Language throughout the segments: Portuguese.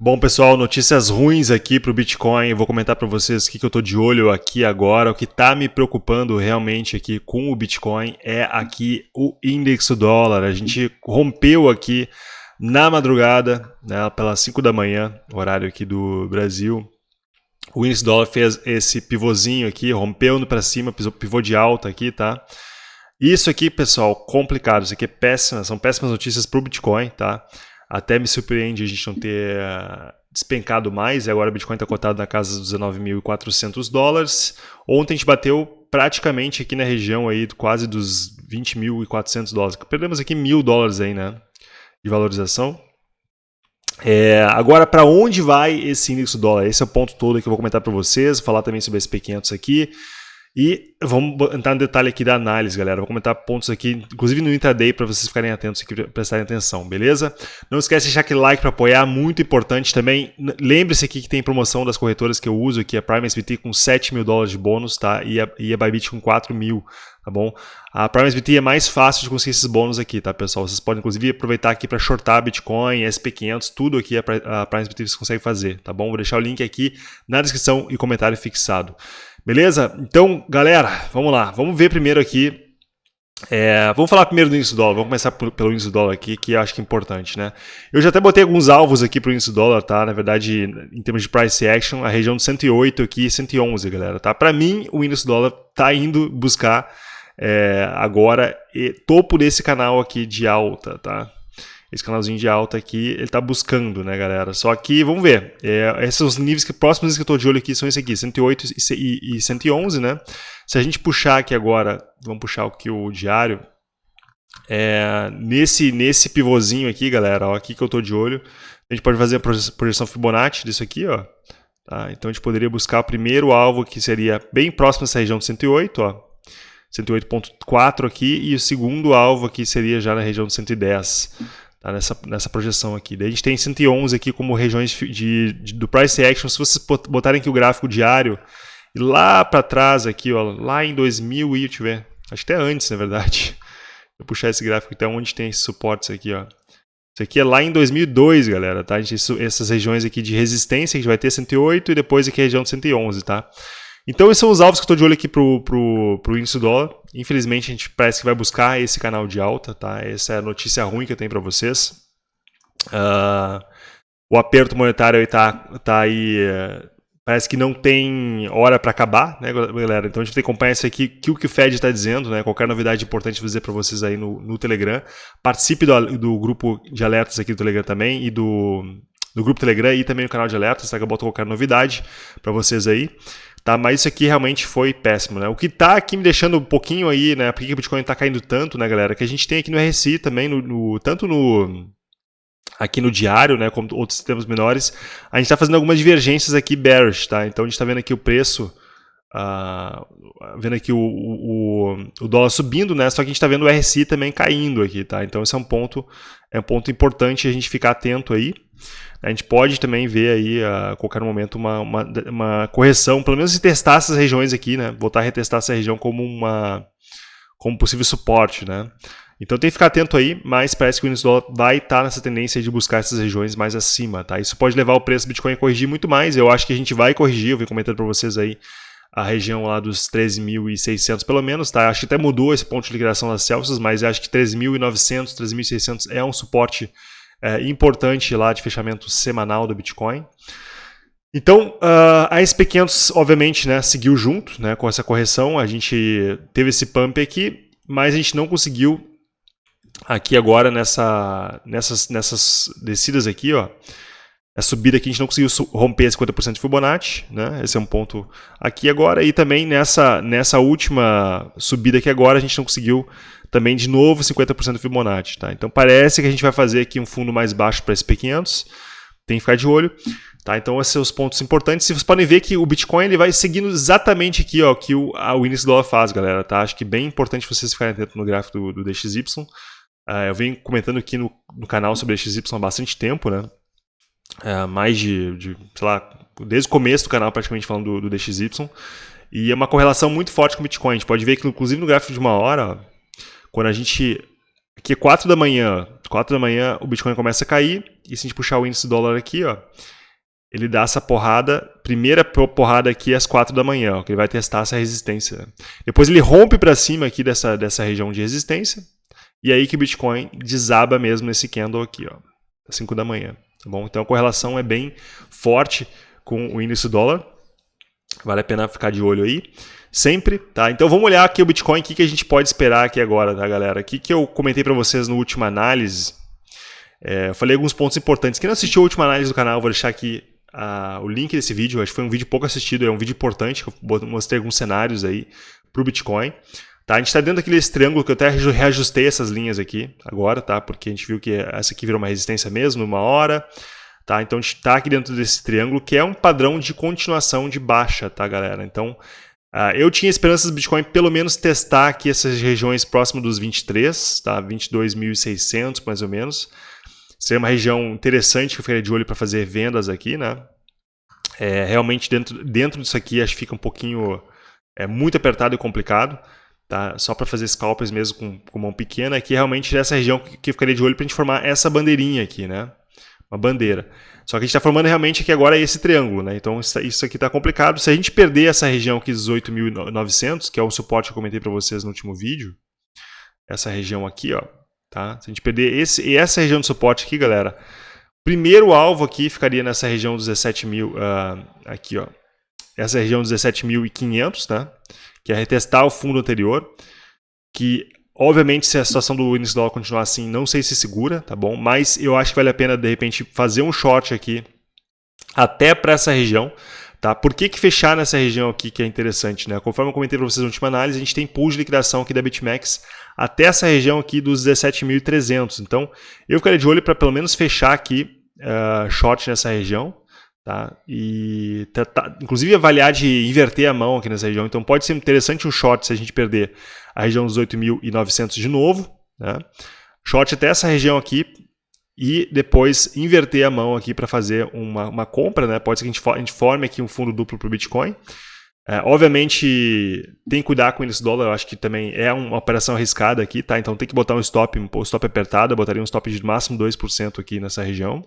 Bom, pessoal, notícias ruins aqui para o Bitcoin. Eu vou comentar para vocês o que, que eu estou de olho aqui agora. O que está me preocupando realmente aqui com o Bitcoin é aqui o índice dólar. A gente rompeu aqui na madrugada, né, pelas 5 da manhã, horário aqui do Brasil. O índice dólar fez esse pivôzinho aqui, rompeu para cima, pivô de alta aqui, tá? Isso aqui, pessoal, complicado. Isso aqui é péssima, são péssimas notícias para o Bitcoin, tá? Até me surpreende a gente não ter eh, despencado mais, e agora o Bitcoin está cotado na casa dos 19.400 dólares. Ontem a gente bateu praticamente aqui na região aí quase dos 20.400 dólares. Perdemos aqui mil dólares aí, né, de valorização. É, agora, para onde vai esse índice do dólar? Esse é o ponto todo que eu vou comentar para vocês, vou falar também sobre esse P500 aqui. E vamos entrar no detalhe aqui da análise, galera. Vou comentar pontos aqui, inclusive no intraday, para vocês ficarem atentos e prestarem atenção, beleza? Não esquece de deixar aquele like para apoiar, muito importante também. Lembre-se aqui que tem promoção das corretoras que eu uso aqui, a Prime SBT com 7 mil dólares de bônus, tá? E a, e a Bybit com 4 mil, tá bom? A Prime SBT é mais fácil de conseguir esses bônus aqui, tá, pessoal? Vocês podem, inclusive, aproveitar aqui para shortar Bitcoin, SP500, tudo aqui a Prime SBT você consegue fazer, tá bom? Vou deixar o link aqui na descrição e comentário fixado. Beleza? Então, galera, vamos lá. Vamos ver primeiro aqui. É, vamos falar primeiro do índice do dólar. Vamos começar pelo índice do dólar aqui, que acho que é importante, né? Eu já até botei alguns alvos aqui para o índice do dólar, tá? Na verdade, em termos de price action, a região de 108 aqui e 111, galera, tá? Para mim, o índice do dólar tá indo buscar é, agora topo desse canal aqui de alta, tá? esse canalzinho de alta aqui, ele está buscando, né, galera? Só que, vamos ver, é, esses os níveis que próximos que eu estou de olho aqui são esse aqui, 108 e, e 111, né? Se a gente puxar aqui agora, vamos puxar aqui o diário, é, nesse, nesse pivôzinho aqui, galera, ó, aqui que eu estou de olho, a gente pode fazer a projeção Fibonacci disso aqui, ó. Tá? Então a gente poderia buscar o primeiro alvo que seria bem próximo dessa região de 108, ó. 108.4 aqui, e o segundo alvo aqui seria já na região de 110 tá? nessa, nessa projeção aqui. Daí a gente tem 111 aqui como regiões de, de, do price action. Se vocês botarem aqui o gráfico diário, lá para trás aqui, ó, lá em 2000 e, eu ver, acho que até antes, na verdade. Vou puxar esse gráfico até onde tem esses suportes aqui, ó. Isso aqui é lá em 2002, galera, tá? Gente, essas regiões aqui de resistência, a gente vai ter 108 e depois aqui a região de 111, tá? Então esses são os alvos que eu estou de olho aqui para o índice do dólar. Infelizmente a gente parece que vai buscar esse canal de alta, tá? Essa é a notícia ruim que eu tenho para vocês. Uh, o aperto monetário está tá aí, uh, parece que não tem hora para acabar, né, galera? Então a gente tem que acompanhar isso aqui, que o que o Fed está dizendo, né? Qualquer novidade importante vou dizer para vocês aí no, no Telegram. Participe do, do grupo de alertas aqui do Telegram também e do, do grupo Telegram e também no canal de alertas, tá? Que eu boto qualquer novidade para vocês aí. Tá, mas isso aqui realmente foi péssimo, né? O que está aqui me deixando um pouquinho aí, né? Por que o Bitcoin está caindo tanto, né, galera? Que a gente tem aqui no RSI também, no, no tanto no aqui no diário, né, como outros sistemas menores, a gente está fazendo algumas divergências aqui bearish, tá? Então a gente está vendo aqui o preço, uh, vendo aqui o, o, o, dólar subindo, né? Só que a gente está vendo o RSI também caindo aqui, tá? Então esse é um ponto, é um ponto importante a gente ficar atento aí. A gente pode também ver aí a qualquer momento uma, uma, uma correção, pelo menos testar essas regiões aqui, né? Voltar a retestar essa região como uma como possível suporte, né? Então tem que ficar atento aí, mas parece que o índice dólar vai estar nessa tendência de buscar essas regiões mais acima, tá? Isso pode levar o preço do Bitcoin a corrigir muito mais. Eu acho que a gente vai corrigir, eu vim comentando para vocês aí a região lá dos 13.600 pelo menos, tá? Acho que até mudou esse ponto de liquidação das Celsius, mas acho que 13.900, 13.600 é um suporte é, importante lá de fechamento semanal do Bitcoin. Então, uh, a SP500, obviamente, né, seguiu junto né, com essa correção. A gente teve esse pump aqui, mas a gente não conseguiu aqui agora nessa, nessas, nessas descidas aqui, ó, a subida aqui a gente não conseguiu romper 50% de Fibonacci, né? Esse é um ponto aqui agora. E também nessa, nessa última subida aqui agora a gente não conseguiu também de novo 50% de Fibonacci, tá? Então parece que a gente vai fazer aqui um fundo mais baixo para SP500. Tem que ficar de olho. Tá, então esses são os pontos importantes. Vocês podem ver que o Bitcoin ele vai seguindo exatamente aqui ó, que o, a, o do dólar faz, galera. Tá? Acho que é bem importante vocês ficarem atentos no gráfico do, do DXY. Uh, ah, eu venho comentando aqui no, no canal sobre DXY há bastante tempo, né? É, mais de, de, sei lá, desde o começo do canal praticamente falando do, do DXY. E é uma correlação muito forte com o Bitcoin. A gente pode ver que, inclusive, no gráfico de uma hora, quando a gente Aqui é 4 da manhã, 4 da manhã o Bitcoin começa a cair, e se a gente puxar o índice dólar aqui, ó, ele dá essa porrada, primeira porrada aqui às 4 da manhã, ó, que ele vai testar essa resistência. Depois ele rompe para cima aqui dessa, dessa região de resistência, e aí que o Bitcoin desaba mesmo nesse candle aqui, ó, às 5 da manhã. Tá bom? Então a correlação é bem forte com o índice dólar. Vale a pena ficar de olho aí. Sempre, tá? Então vamos olhar aqui o Bitcoin, o que, que a gente pode esperar aqui agora, tá, galera? O que, que eu comentei para vocês no último análise. É, eu falei alguns pontos importantes. Quem não assistiu a última análise do canal, vou deixar aqui a, o link desse vídeo. Acho que foi um vídeo pouco assistido, é um vídeo importante, eu mostrei alguns cenários aí para o Bitcoin. Tá, a gente está dentro daquele triângulo que eu até reajustei essas linhas aqui agora, tá? Porque a gente viu que essa aqui virou uma resistência mesmo, uma hora. Tá? Então a gente está aqui dentro desse triângulo, que é um padrão de continuação de baixa, tá, galera? Então, uh, eu tinha esperanças do Bitcoin pelo menos testar aqui essas regiões próximas dos 23, tá? 22.600 mais ou menos. Seria uma região interessante que eu ficaria de olho para fazer vendas aqui, né? É, realmente dentro, dentro disso aqui acho que fica um pouquinho é muito apertado e complicado tá? Só para fazer scalpers mesmo com, com mão pequena, aqui realmente essa região que, que ficaria de olho para a gente formar essa bandeirinha aqui, né? Uma bandeira. Só que a gente está formando realmente aqui agora esse triângulo, né? Então isso aqui está complicado. Se a gente perder essa região aqui, 18.900, que é o suporte que eu comentei para vocês no último vídeo, essa região aqui, ó, tá? Se a gente perder esse, e essa região de suporte aqui, galera, primeiro alvo aqui ficaria nessa região dos 17 mil, uh, aqui, ó, essa região dos 17.500, tá? que é retestar o fundo anterior, que obviamente se a situação do índice dólar continuar assim, não sei se segura, tá bom? Mas eu acho que vale a pena de repente fazer um short aqui até para essa região, tá? Por que, que fechar nessa região aqui que é interessante, né? Conforme eu comentei para vocês na última análise, a gente tem pool de liquidação aqui da BitMEX até essa região aqui dos 17.300. Então, eu ficaria de olho para pelo menos fechar aqui uh, short nessa região, Tá? E tá, inclusive avaliar de inverter a mão aqui nessa região. Então pode ser interessante um short se a gente perder a região dos 8.900 de novo. Né? Short até essa região aqui e depois inverter a mão aqui para fazer uma, uma, compra. Né? Pode ser que a gente, a gente forme aqui um fundo duplo para o Bitcoin. É, obviamente, tem que cuidar com esse dólar, eu acho que também é uma operação arriscada aqui, tá? Então tem que botar um stop, um stop apertado, eu botaria um stop de máximo 2% aqui nessa região.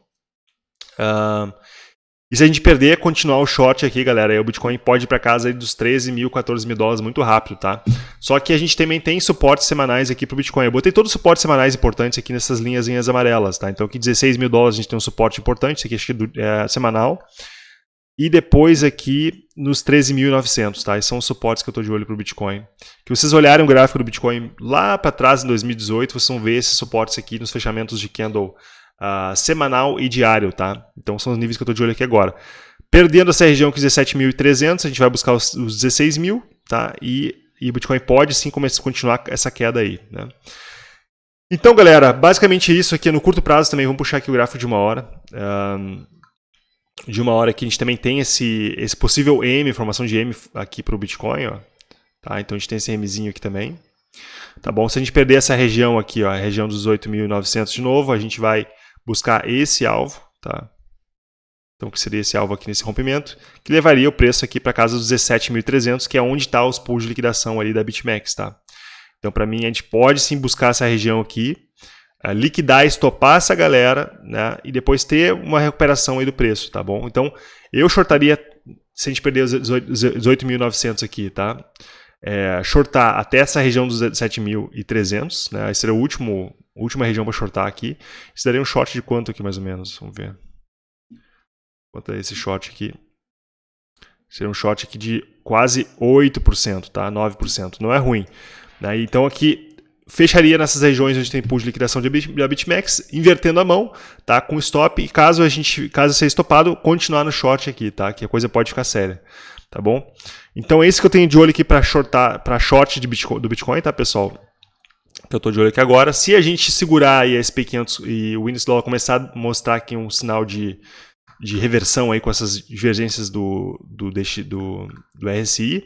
Uh, e se a gente perder, continuar o short aqui, galera, aí o Bitcoin pode ir para casa aí dos 13 mil, 14 mil dólares muito rápido, tá? Só que a gente também tem suportes semanais aqui para o Bitcoin. Eu botei todos os suportes semanais importantes aqui nessas linhas amarelas, tá? Então aqui 16 mil dólares a gente tem um suporte importante, isso aqui acho que é semanal. E depois aqui nos 13.900, tá? Esses são os suportes que eu estou de olho para o Bitcoin. Que vocês olharem o gráfico do Bitcoin lá para trás, em 2018, vocês vão ver esses suportes aqui nos fechamentos de candle uh, semanal e diário, tá? Então são os níveis que eu estou de olho aqui agora. Perdendo essa região com 17.300, a gente vai buscar os, os 16 mil, tá? E, e o Bitcoin pode sim começar a continuar essa queda aí, né? Então, galera, basicamente isso aqui no curto prazo também. Vamos puxar aqui o gráfico de uma hora. Um, de uma hora que a gente também tem esse, esse possível M, formação de M aqui para o Bitcoin, ó. Tá? Então a gente tem esse Mzinho aqui também. Tá bom? Se a gente perder essa região aqui, ó, a região dos 8.900 de novo, a gente vai buscar esse alvo, tá? Então, que seria esse alvo aqui nesse rompimento, que levaria o preço aqui para casa dos 17.300, que é onde está os pools de liquidação ali da BitMEX, tá? Então, para mim, a gente pode sim buscar essa região aqui, uh, liquidar, estopar essa galera, né? E depois ter uma recuperação aí do preço, tá bom? Então, eu shortaria, se a gente perder os 18.900 aqui, tá? É, shortar até essa região dos 17.300, né? Esse seria o último, última região para shortar aqui. Isso daria um short de quanto aqui mais ou menos? Vamos ver. Quanto é esse short aqui? Seria um short aqui de quase 8%, tá? 9%. Não é ruim. Né? Então aqui fecharia nessas regiões onde tem pool de liquidação de BitMEX, invertendo a mão, tá? Com stop, e caso a gente, caso seja estopado, continuar no short aqui, tá? Que a coisa pode ficar séria, tá bom? Então é isso que eu tenho de olho aqui para shortar, para short de Bitcoin, do Bitcoin, tá, pessoal? que eu estou de olho aqui agora. Se a gente segurar aí a SP500 e o índice dólar começar a mostrar aqui um sinal de, de reversão aí com essas divergências do, do, do, do RSI,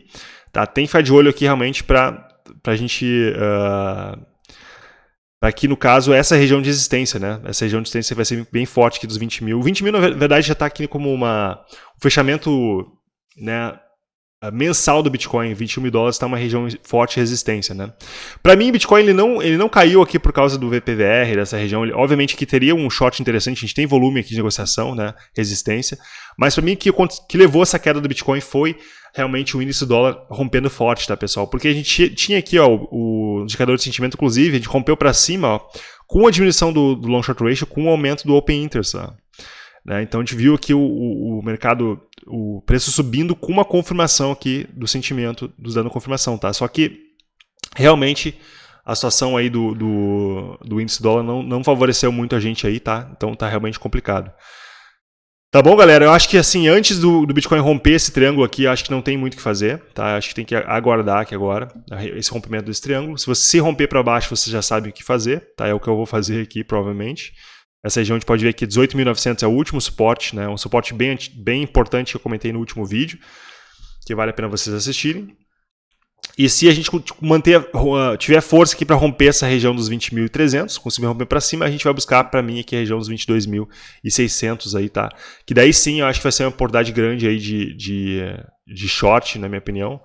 tá? tem que ficar de olho aqui realmente para a gente... Uh, Aqui, no caso, essa região de resistência, né? Essa região de resistência vai ser bem forte aqui dos 20 mil. 20 mil, na verdade, já está aqui como uma, um fechamento né, mensal do Bitcoin, 21 mil dólares, está uma região de forte resistência, né? Para mim, Bitcoin ele não, ele não caiu aqui por causa do VPVR, dessa região. Ele, obviamente que teria um short interessante, a gente tem volume aqui de negociação, né? Resistência. Mas para mim, o que, que levou essa queda do Bitcoin foi realmente o índice do dólar rompendo forte, tá, pessoal? Porque a gente tinha aqui ó, o, indicador de sentimento, inclusive, a gente rompeu para cima ó, com a diminuição do, do long short ratio, com o aumento do open interest. Né? Então a gente viu aqui o, o, o, mercado, o preço subindo com uma confirmação aqui do sentimento, dos dando confirmação, tá? Só que realmente a situação aí do, do, do índice dólar não, não favoreceu muito a gente aí, tá? Então tá realmente complicado. Tá bom, galera? Eu acho que assim, antes do, do Bitcoin romper esse triângulo aqui, acho que não tem muito o que fazer, tá? Acho que tem que aguardar aqui agora esse rompimento desse triângulo. Se você se romper para baixo, você já sabe o que fazer, tá? É o que eu vou fazer aqui, provavelmente. Essa região a gente pode ver que 18.900 é o último suporte, né? um suporte bem, bem importante que eu comentei no último vídeo, que vale a pena vocês assistirem. E se a gente manter, tiver força aqui para romper essa região dos 20.300, conseguir romper para cima, a gente vai buscar para mim aqui a região dos 22.600 aí, tá? Que daí sim eu acho que vai ser uma oportunidade grande aí de, de, de short, na minha opinião,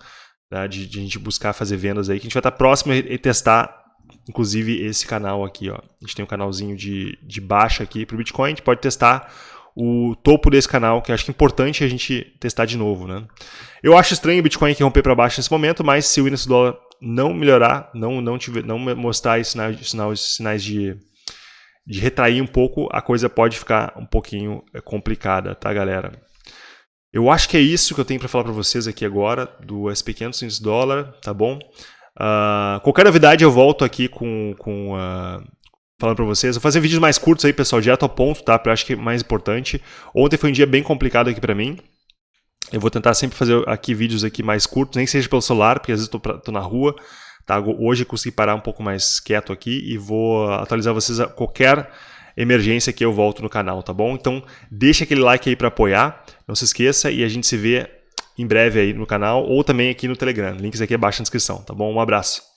tá? de, de a gente buscar fazer vendas aí, que a gente vai estar próximo e testar inclusive esse canal aqui, ó. A gente tem um canalzinho de, de baixa aqui para o Bitcoin, a gente pode testar o topo desse canal, que acho que é importante a gente testar de novo, né? Eu acho estranho o Bitcoin aqui romper para baixo nesse momento, mas se o índice do dólar não melhorar, não, não, tiver, não mostrar sinais, sinais, sinais de, de retrair um pouco, a coisa pode ficar um pouquinho é, complicada, tá, galera? Eu acho que é isso que eu tenho para falar para vocês aqui agora do SP500 índice dólar, tá bom? Uh, qualquer novidade eu volto aqui com, com uh, falando para vocês. Vou fazer vídeos mais curtos aí, pessoal, direto ao ponto, tá? Eu acho que é mais importante. Ontem foi um dia bem complicado aqui para mim. Eu vou tentar sempre fazer aqui vídeos aqui mais curtos, nem seja pelo celular, porque às vezes estou tô, tô na rua. Tá? Hoje eu consegui parar um pouco mais quieto aqui e vou atualizar vocês a qualquer emergência que eu volto no canal, tá bom? Então deixa aquele like aí para apoiar, não se esqueça e a gente se vê em breve aí no canal ou também aqui no Telegram. Links aqui abaixo na descrição, tá bom? Um abraço.